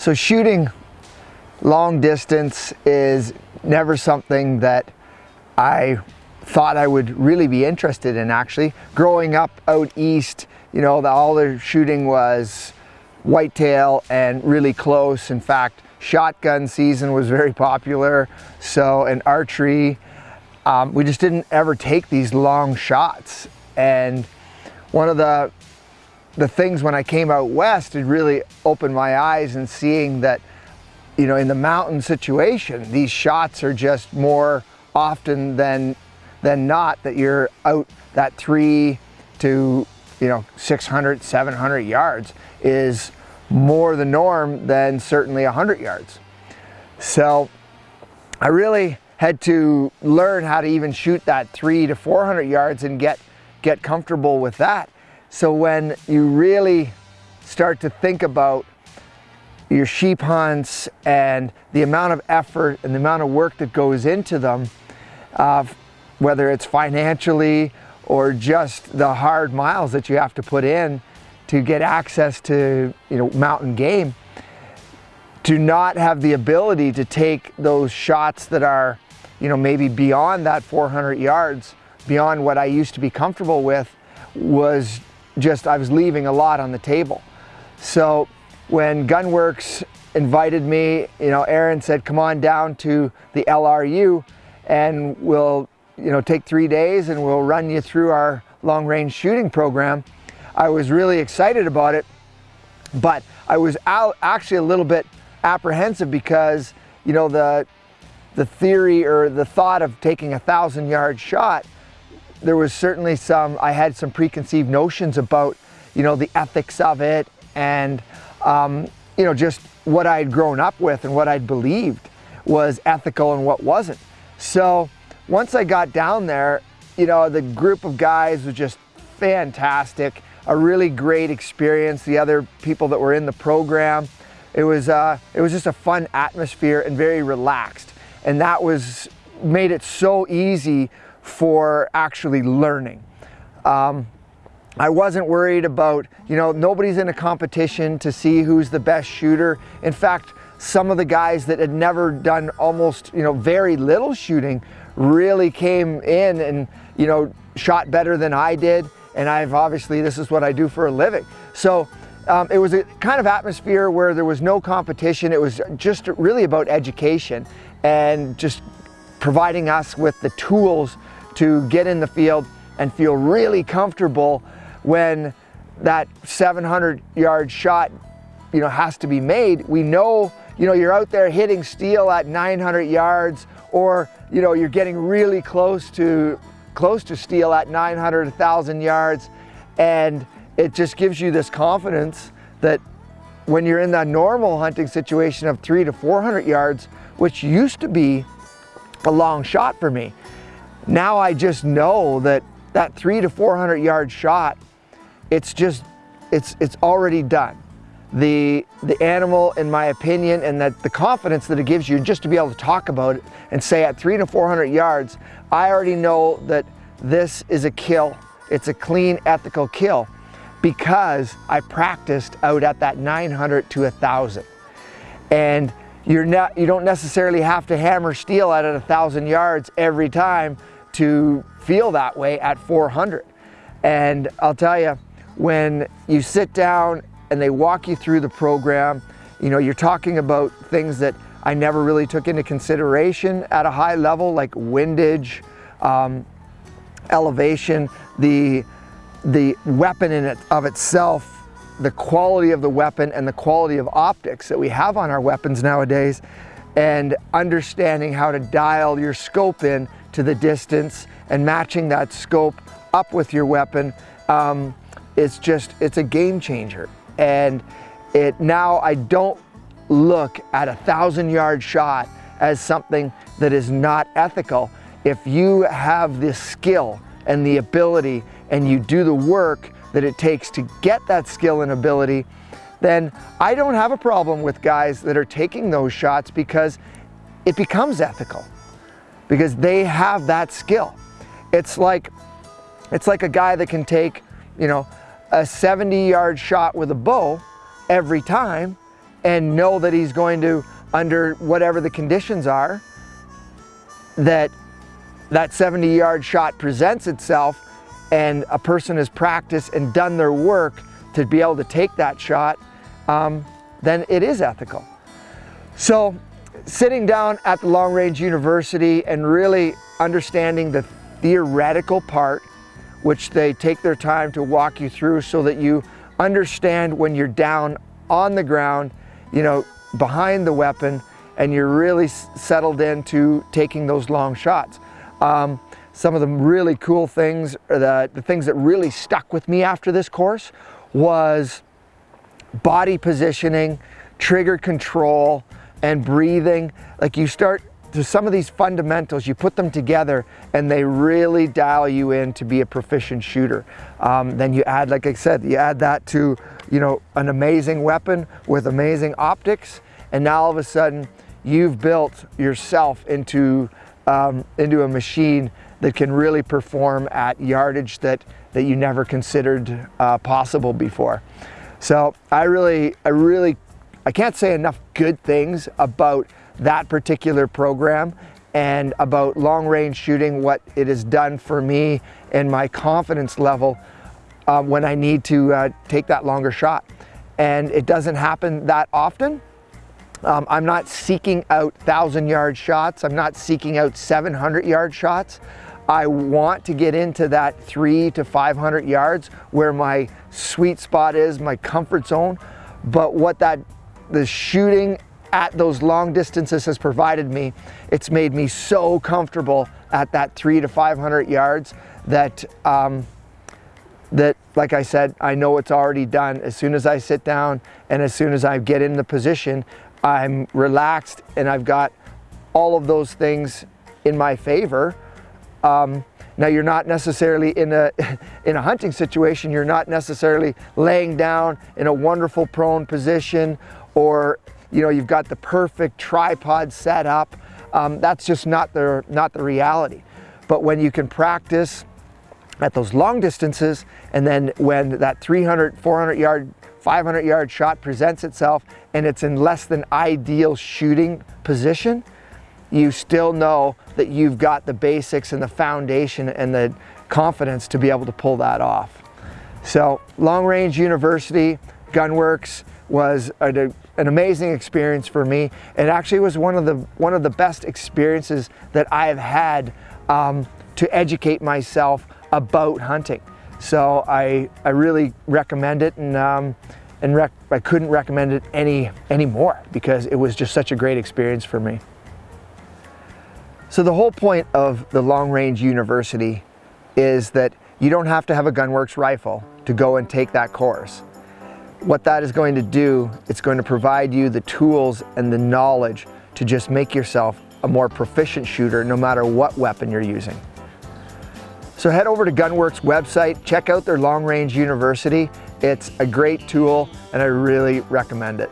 So shooting long distance is never something that I thought I would really be interested in actually. Growing up out east, you know, the, all the shooting was whitetail and really close. In fact, shotgun season was very popular. So, and archery, um, we just didn't ever take these long shots. And one of the, the things when I came out west, it really opened my eyes and seeing that, you know, in the mountain situation, these shots are just more often than, than not that you're out that three to, you know, 600, 700 yards is more the norm than certainly 100 yards. So I really had to learn how to even shoot that three to 400 yards and get, get comfortable with that. So when you really start to think about your sheep hunts and the amount of effort and the amount of work that goes into them, uh, whether it's financially or just the hard miles that you have to put in to get access to you know mountain game, to not have the ability to take those shots that are you know maybe beyond that 400 yards, beyond what I used to be comfortable with, was just I was leaving a lot on the table. So when Gunwerks invited me, you know, Aaron said, come on down to the LRU and we'll, you know, take three days and we'll run you through our long range shooting program. I was really excited about it, but I was out actually a little bit apprehensive because, you know, the, the theory or the thought of taking a thousand yard shot, there was certainly some, I had some preconceived notions about, you know, the ethics of it and, um, you know, just what I'd grown up with and what I'd believed was ethical and what wasn't. So once I got down there, you know, the group of guys was just fantastic, a really great experience. The other people that were in the program, it was, uh, it was just a fun atmosphere and very relaxed. And that was, made it so easy for actually learning. Um, I wasn't worried about, you know, nobody's in a competition to see who's the best shooter. In fact, some of the guys that had never done almost, you know, very little shooting really came in and, you know, shot better than I did. And I've obviously, this is what I do for a living. So um, it was a kind of atmosphere where there was no competition. It was just really about education and just providing us with the tools to get in the field and feel really comfortable when that 700 yard shot you know has to be made. We know you know you're out there hitting steel at 900 yards or you know you're getting really close to close to steel at 900 1000 yards. And it just gives you this confidence that when you're in that normal hunting situation of 3 to 400 yards which used to be a long shot for me now I just know that that 3 to 400 yard shot it's just, it's, it's already done. The, the animal, in my opinion, and that the confidence that it gives you just to be able to talk about it and say at three to 400 yards, I already know that this is a kill. It's a clean, ethical kill because I practiced out at that 900 to 1,000. And you're not, you don't necessarily have to hammer steel at a 1,000 yards every time to feel that way at 400. And I'll tell you, when you sit down and they walk you through the program, you know, you're talking about things that I never really took into consideration at a high level, like windage, um, elevation, the, the weapon in it of itself, the quality of the weapon and the quality of optics that we have on our weapons nowadays, and understanding how to dial your scope in to the distance and matching that scope up with your weapon. Um, it's just, it's a game changer. And it now I don't look at a thousand yard shot as something that is not ethical. If you have the skill and the ability and you do the work that it takes to get that skill and ability, then I don't have a problem with guys that are taking those shots because it becomes ethical because they have that skill. It's like, it's like a guy that can take, you know, a 70 yard shot with a bow every time and know that he's going to, under whatever the conditions are, that that 70 yard shot presents itself and a person has practiced and done their work to be able to take that shot, um, then it is ethical. So sitting down at the Long Range University and really understanding the theoretical part, which they take their time to walk you through so that you understand when you're down on the ground, you know, behind the weapon, and you're really settled into taking those long shots. Um, some of the really cool things, the, the things that really stuck with me after this course was body positioning, trigger control, and breathing. Like you start to some of these fundamentals, you put them together and they really dial you in to be a proficient shooter. Um, then you add, like I said, you add that to, you know, an amazing weapon with amazing optics. And now all of a sudden you've built yourself into, um, into a machine that can really perform at yardage that, that you never considered uh, possible before. So I really, I really, I can't say enough good things about that particular program and about long range shooting, what it has done for me and my confidence level uh, when I need to uh, take that longer shot. And it doesn't happen that often. Um, I'm not seeking out 1,000 yard shots. I'm not seeking out 700 yard shots. I want to get into that three to 500 yards where my sweet spot is, my comfort zone. But what that, the shooting at those long distances has provided me, it's made me so comfortable at that three to 500 yards that, um, that like I said, I know it's already done. As soon as I sit down and as soon as I get in the position, I'm relaxed and I've got all of those things in my favor. Um, now you're not necessarily in a, in a hunting situation, you're not necessarily laying down in a wonderful prone position or you know, you've got the perfect tripod set up. Um, that's just not the, not the reality. But when you can practice at those long distances and then when that 300, 400 yard, 500 yard shot presents itself and it's in less than ideal shooting position, you still know that you've got the basics and the foundation and the confidence to be able to pull that off. So Long Range University, Gunwerks was a, an amazing experience for me. It actually was one of the, one of the best experiences that I have had um, to educate myself about hunting. So I, I really recommend it and, um, and I couldn't recommend it any, any more because it was just such a great experience for me. So the whole point of the Long Range University is that you don't have to have a Gunwerks rifle to go and take that course. What that is going to do, it's going to provide you the tools and the knowledge to just make yourself a more proficient shooter no matter what weapon you're using. So head over to Gunwerks website, check out their Long Range University. It's a great tool and I really recommend it.